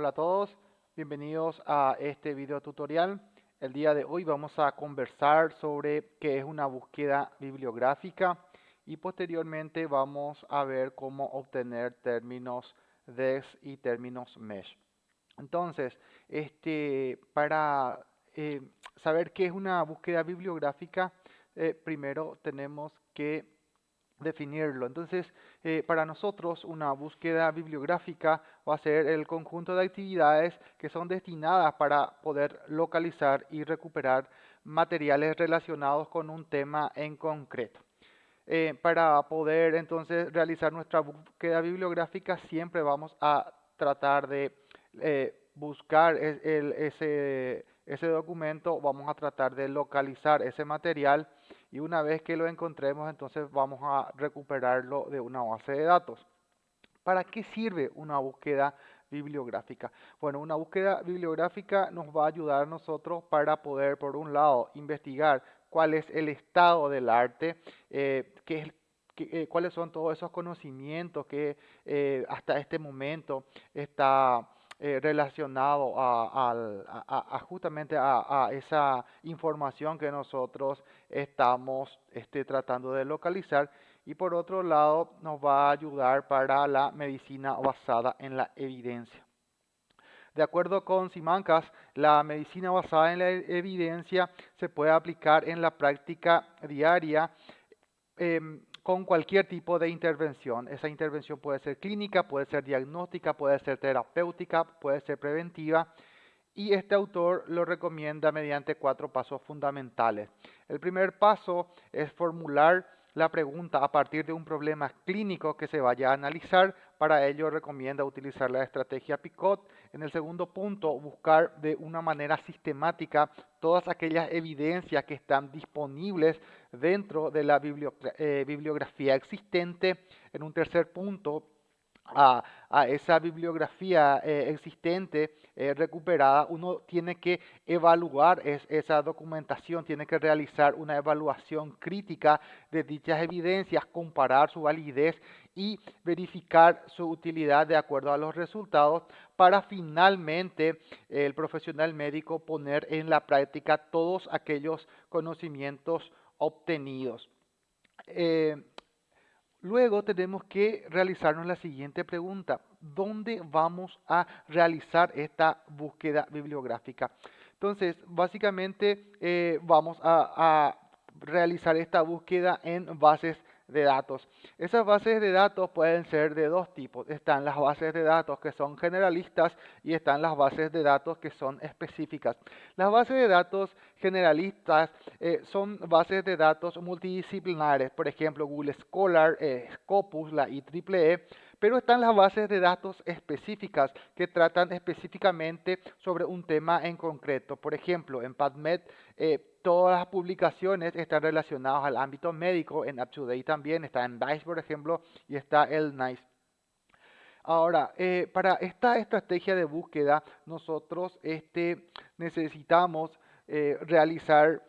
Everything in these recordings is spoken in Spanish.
Hola a todos, bienvenidos a este video tutorial. El día de hoy vamos a conversar sobre qué es una búsqueda bibliográfica y posteriormente vamos a ver cómo obtener términos DEX y términos MESH. Entonces, este, para eh, saber qué es una búsqueda bibliográfica, eh, primero tenemos que definirlo. Entonces, eh, para nosotros una búsqueda bibliográfica va a ser el conjunto de actividades que son destinadas para poder localizar y recuperar materiales relacionados con un tema en concreto. Eh, para poder entonces realizar nuestra búsqueda bibliográfica siempre vamos a tratar de eh, buscar ese, ese documento, vamos a tratar de localizar ese material y una vez que lo encontremos entonces vamos a recuperarlo de una base de datos. ¿Para qué sirve una búsqueda bibliográfica? Bueno, una búsqueda bibliográfica nos va a ayudar a nosotros para poder, por un lado, investigar cuál es el estado del arte, eh, qué eh, cuáles son todos esos conocimientos que eh, hasta este momento está eh, relacionado a, justamente a, esa información que nosotros estamos este, tratando de localizar y por otro lado nos va a ayudar para la medicina basada en la evidencia. De acuerdo con Simancas, la medicina basada en la evidencia se puede aplicar en la práctica diaria em, con cualquier tipo de intervención. Esa intervención puede ser clínica, puede ser diagnóstica, puede ser terapéutica, puede ser preventiva. Y este autor lo recomienda mediante cuatro pasos fundamentales. El primer paso es formular la pregunta a partir de un problema clínico que se vaya a analizar. Para ello recomienda utilizar la estrategia PICOT. En el segundo punto, buscar de una manera sistemática todas aquellas evidencias que están disponibles dentro de la eh, bibliografía existente. En un tercer punto, a, esa bibliografía eh, existente eh, recuperada, uno tiene que evaluar esa documentación, tiene que realizar una evaluación crítica de dichas evidencias, comparar su validez y verificar su utilidad de acuerdo a los resultados para finalmente el profesional médico poner en la práctica todos aquellos conocimientos obtenidos. Eh, luego tenemos que realizarnos la siguiente pregunta. ¿Dónde vamos a realizar esta búsqueda bibliográfica? Entonces, básicamente eh, vamos a, a realizar esta búsqueda en bases de datos. Esas bases de datos pueden ser de dos tipos. Están las bases de datos que son generalistas y están las bases de datos que son específicas. Las bases de datos generalistas eh, son bases de datos multidisciplinares, por ejemplo Google Scholar, eh, Scopus, la IEEE, pero están las bases de datos específicas que tratan específicamente sobre un tema en concreto. Por ejemplo, en PubMed eh, todas las publicaciones están relacionadas al ámbito médico, en UpToDate también, está en DICE por ejemplo, y está el NICE. Ahora, eh, para esta estrategia de búsqueda, nosotros este, necesitamos eh, realizar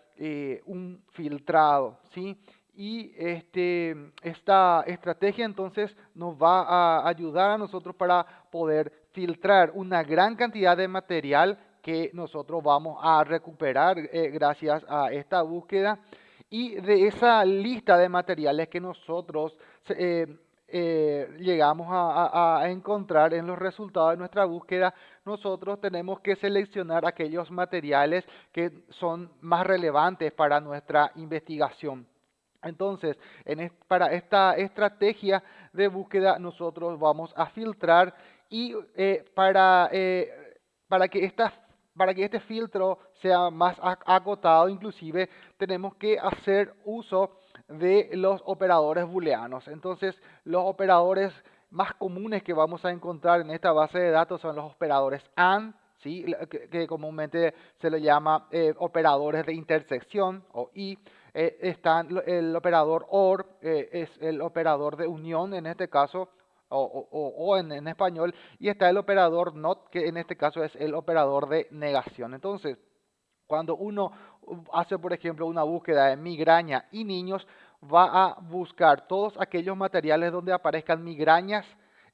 un filtrado, ¿sí? y este, esta estrategia entonces nos va a ayudar a nosotros para poder filtrar una gran cantidad de material que nosotros vamos a recuperar eh, gracias a esta búsqueda y de esa lista de materiales que nosotros eh, eh, llegamos a, encontrar en los resultados de nuestra búsqueda, nosotros tenemos que seleccionar aquellos materiales que son más relevantes para nuestra investigación. Entonces, para esta estrategia de búsqueda nosotros vamos a filtrar y para, para, que para que este filtro sea más acotado, inclusive tenemos que hacer uso de los operadores booleanos. Entonces, los operadores más comunes que vamos a encontrar en esta base de datos son los operadores AND, que, comúnmente se le llama eh, operadores de intersección o y eh, está el operador OR, eh, es el operador de unión en este caso, o, en, español, y está el operador NOT, que en este caso es el operador de negación. Entonces, cuando uno hace, por ejemplo, una búsqueda de migraña y niños, va a buscar todos aquellos materiales donde aparezcan migrañas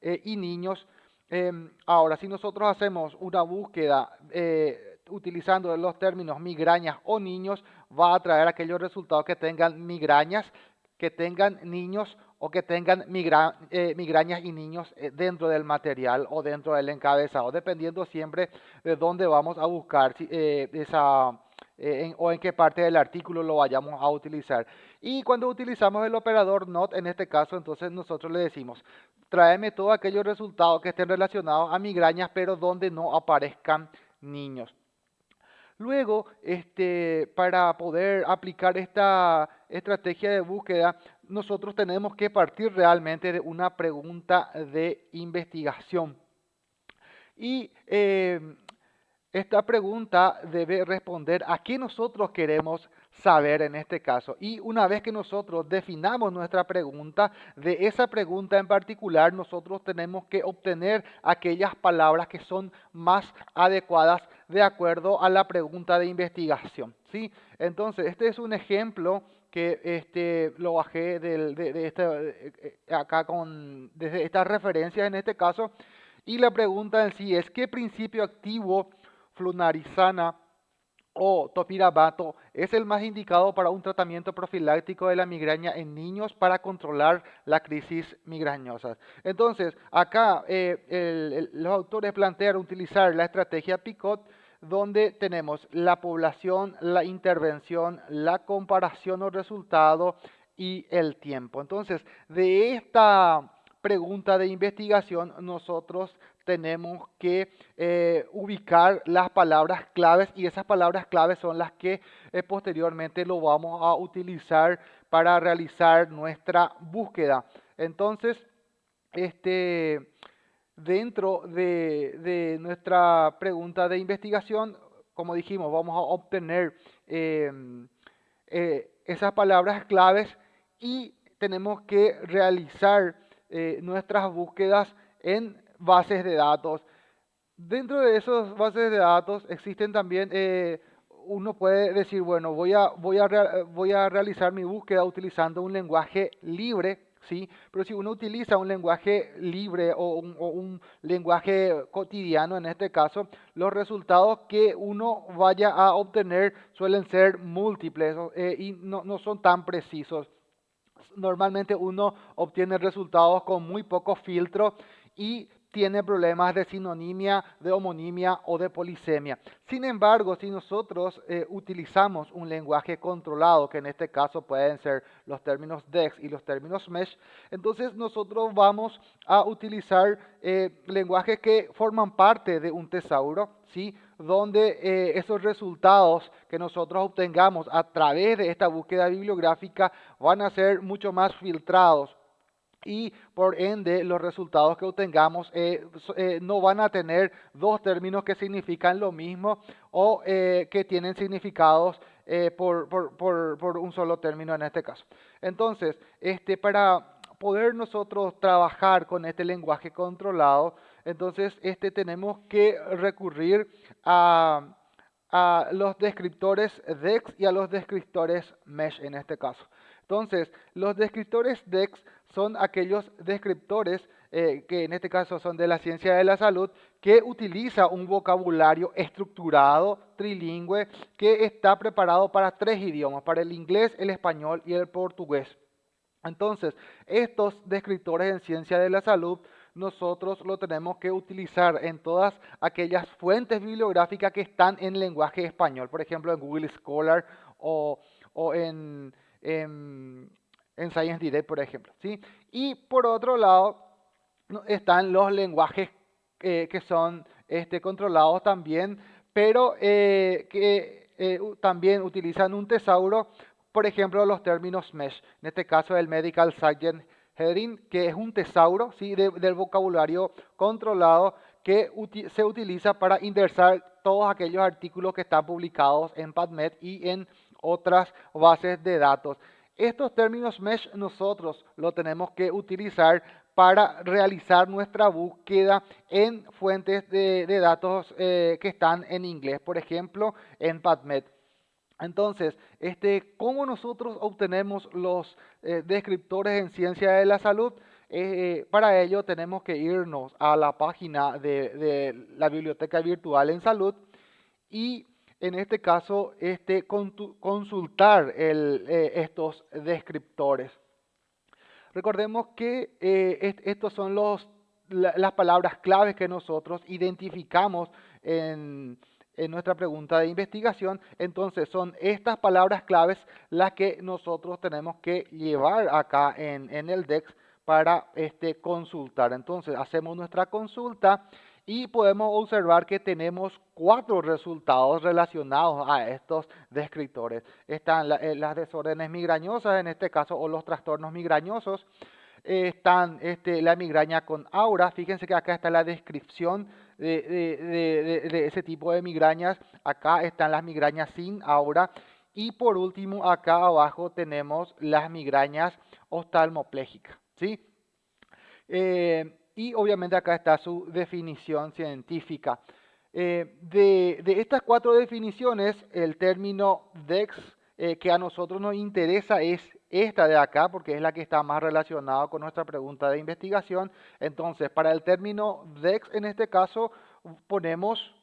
y niños em, ahora, si nosotros hacemos una búsqueda eh, utilizando los términos migrañas o niños, va a traer aquellos resultados que tengan migrañas, que tengan niños o que tengan eh, migrañas y niños eh, dentro del material o dentro del encabezado, dependiendo siempre de dónde vamos a buscar esa eh, o en qué parte del artículo lo vayamos a utilizar. Y cuando utilizamos el operador not, en este caso, entonces nosotros le decimos, tráeme todos aquellos resultados que estén relacionados a migrañas, pero donde no aparezcan niños. Luego, este, para poder aplicar esta estrategia de búsqueda, nosotros tenemos que partir realmente de una pregunta de investigación. Y eh, esta pregunta debe responder a qué nosotros queremos saber en este caso. Y una vez que nosotros definamos nuestra pregunta, de esa pregunta en particular nosotros tenemos que obtener aquellas palabras que son más adecuadas de acuerdo a la pregunta de investigación. ¿sí? Entonces, este es un ejemplo que este, lo bajé de, este, acá con, desde estas referencias en este caso. Y la pregunta en sí es, ¿qué principio activo flunarizana o topirabato es el más indicado para un tratamiento profiláctico de la migraña en niños para controlar la crisis migrañosa. Entonces, acá eh, los autores plantean utilizar la estrategia PICOT donde tenemos la población, la intervención, la comparación o resultado y el tiempo. Entonces, de esta pregunta de investigación, nosotros tenemos que eh, ubicar las palabras claves y esas palabras claves son las que eh, posteriormente lo vamos a utilizar para realizar nuestra búsqueda. Entonces, este, dentro de, nuestra pregunta de investigación, como dijimos, vamos a obtener em, eh, esas palabras claves y tenemos que realizar nuestras búsquedas en bases de datos. Dentro de esas bases de datos existen también, eh, uno puede decir, bueno, voy a realizar mi búsqueda utilizando un lenguaje libre, ¿sí? Pero si uno utiliza un lenguaje libre o un, lenguaje cotidiano, en este caso, los resultados que uno vaya a obtener suelen ser múltiples eh, y no, no son tan precisos normalmente uno obtiene resultados con muy poco filtro y tiene problemas de sinonimia, de homonimia o de polisemia. Sin embargo, si nosotros eh, utilizamos un lenguaje controlado, que en este caso pueden ser los términos DEX y los términos MESH, entonces nosotros vamos a utilizar eh, lenguajes que forman parte de un tesauro, ¿sí? donde eh, esos resultados que nosotros obtengamos a través de esta búsqueda bibliográfica van a ser mucho más filtrados y por ende los resultados que obtengamos eh, eh, no van a tener dos términos que significan lo mismo o eh, que tienen significados por, por, un solo término en este caso. Entonces, este, para poder nosotros trabajar con este lenguaje controlado, entonces este, tenemos que recurrir a, a los descriptores DEX y a los descriptores MESH en este caso. Entonces, los descriptores DEX son aquellos descriptores eh, que en este caso son de la ciencia de la salud, que utiliza un vocabulario estructurado, trilingüe, que está preparado para tres idiomas, para el inglés, el español y el portugués. Entonces, estos descriptores en ciencia de la salud nosotros lo tenemos que utilizar en todas aquellas fuentes bibliográficas que están en lenguaje español, por ejemplo en Google Scholar o, en en Science Direct, por ejemplo. ¿sí? Y por otro lado, están los lenguajes eh, que son este, controlados también, pero eh, que eh, también utilizan un tesauro, por ejemplo, los términos mesh. En este caso, el Medical Science Heading, que es un tesauro ¿sí? del vocabulario controlado que se utiliza para indexar todos aquellos artículos que están publicados en PubMed y en otras bases de datos. Estos términos mesh nosotros lo tenemos que utilizar para realizar nuestra búsqueda en fuentes de, datos eh, que están en inglés, por ejemplo, en PubMed. Entonces, este, ¿cómo nosotros obtenemos los eh, descriptores en ciencia de la salud? Eh, para ello tenemos que irnos a la página de, la biblioteca virtual en salud y en este caso este, consultar eh, estos descriptores. Recordemos que eh, estos son los, las palabras claves que nosotros identificamos en, nuestra pregunta de investigación. Entonces son estas palabras claves las que nosotros tenemos que llevar acá en, en el DEX para este, consultar. Entonces hacemos nuestra consulta y podemos observar que tenemos cuatro resultados relacionados a estos descriptores. Están eh, las desórdenes migrañosas, en este caso, o los trastornos migrañosos. están este, la migraña con aura. Fíjense que acá está la descripción de, de ese tipo de migrañas. Acá están las migrañas sin aura. Y por último, acá abajo tenemos las migrañas oftalmoplégicas. ¿sí? Eh, y obviamente acá está su definición científica. Eh, de, estas cuatro definiciones, el término DEX eh, que a nosotros nos interesa es esta de acá, porque es la que está más relacionada con nuestra pregunta de investigación. Entonces, para el término DEX, en este caso, ponemos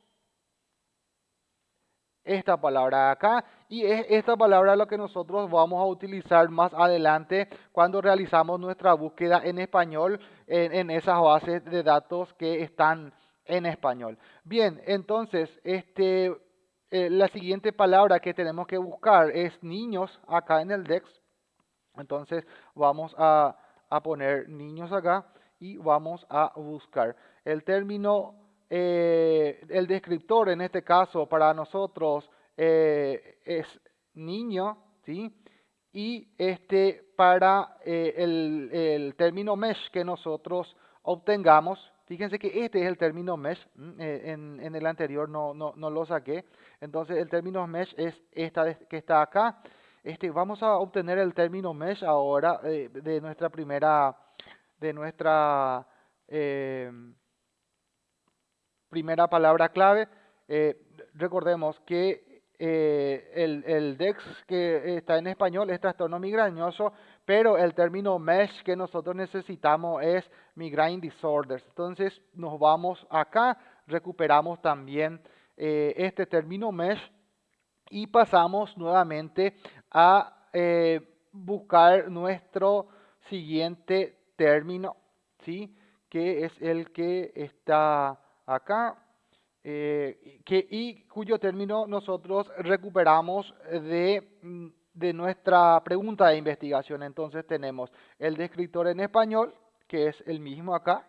esta palabra acá y es esta palabra lo que nosotros vamos a utilizar más adelante cuando realizamos nuestra búsqueda en español en, esas bases de datos que están en español. Bien, entonces este, eh, la siguiente palabra que tenemos que buscar es niños acá en el DEX. Entonces vamos a, a poner niños acá y vamos a buscar. El término eh, el descriptor en este caso para nosotros eh, es niño, ¿sí? Y este para eh, el, término mesh que nosotros obtengamos, fíjense que este es el término mesh, en, en, el anterior no, no, no, lo saqué, entonces el término mesh es esta que está acá. Este, vamos a obtener el término mesh ahora de nuestra primera, de nuestra primera palabra clave. Eh, recordemos que eh, el, DEX que está en español es trastorno migrañoso, pero el término MESH que nosotros necesitamos es migraine disorders. Entonces nos vamos acá, recuperamos también eh, este término MESH y pasamos nuevamente a buscar nuestro siguiente término, ¿sí? que es el que está acá, eh, que, y cuyo término nosotros recuperamos de, mm, de nuestra pregunta de investigación. Entonces tenemos el descriptor en español, que es el mismo acá,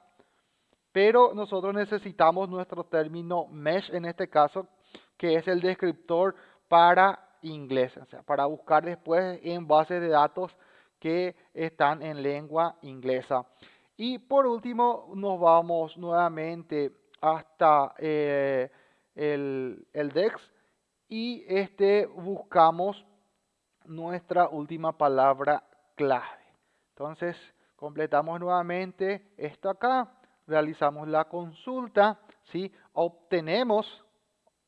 pero nosotros necesitamos nuestro término mesh en este caso, que es el descriptor para inglés, o sea, para buscar después en bases de datos que están en lengua inglesa. Y por último, nos vamos nuevamente hasta eh, el, el, DEX y este buscamos nuestra última palabra clave. Entonces completamos nuevamente esto acá, realizamos la consulta, ¿sí? obtenemos,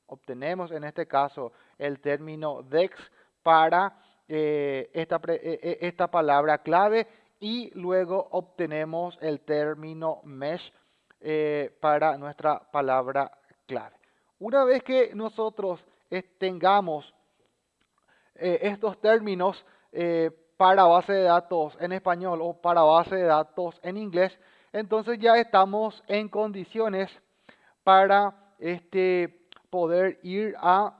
obtenemos en este caso el término DEX para eh, esta, eh, esta palabra clave y luego obtenemos el término mesh eh, para nuestra palabra clave. Una vez que nosotros tengamos eh, estos términos eh, para base de datos en español o para base de datos en inglés, entonces ya estamos en condiciones para este, poder ir a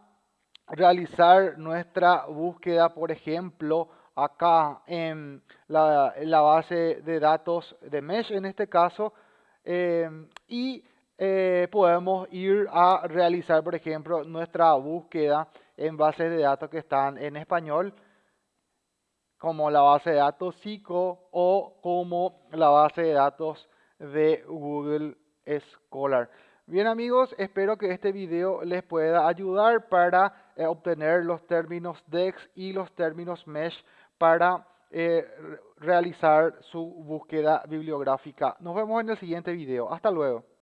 realizar nuestra búsqueda, por ejemplo, acá en la, en la base de datos de Mesh, en este caso, Em, y eh, podemos ir a realizar, por ejemplo, nuestra búsqueda en bases de datos que están en español, como la base de datos SICO o como la base de datos de Google Scholar. Bien amigos, espero que este video les pueda ayudar para eh, obtener los términos DEX y los términos MESH para eh, realizar su búsqueda bibliográfica. Nos vemos en el siguiente video. Hasta luego.